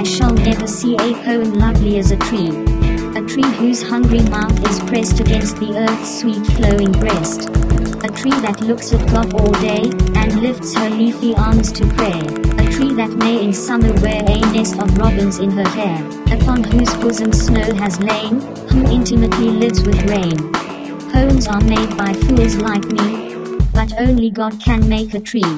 I shall never see a poem lovely as a tree. A tree whose hungry mouth is pressed against the earth's sweet flowing breast. A tree that looks at God all day, and lifts her leafy arms to pray. A tree that may in summer wear a nest of robins in her hair, upon whose bosom snow has lain, who intimately lives with rain. Poems are made by fools like me, but only God can make a tree.